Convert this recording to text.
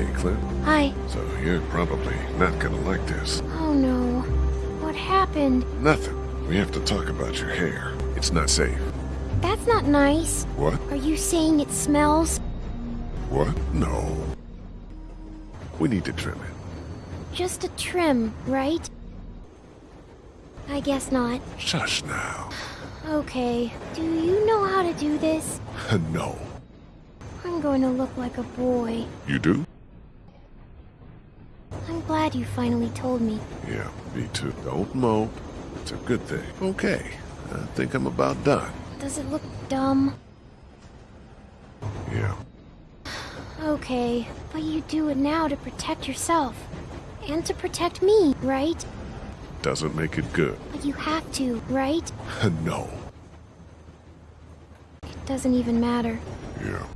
Hey, Clint. Hi. So you're probably not gonna like this. Oh no. What happened? Nothing. We have to talk about your hair. It's not safe. That's not nice. What? Are you saying it smells? What? No. We need to trim it. Just a trim, right? I guess not. Shush now. Okay. Do you know how to do this? no. I'm going to look like a boy. You do? I'm glad you finally told me. Yeah, me too. Don't mope. It's a good thing. Okay. I think I'm about done. Does it look dumb? Yeah. Okay, but you do it now to protect yourself. And to protect me, right? Doesn't make it good. But you have to, right? no. It doesn't even matter. Yeah.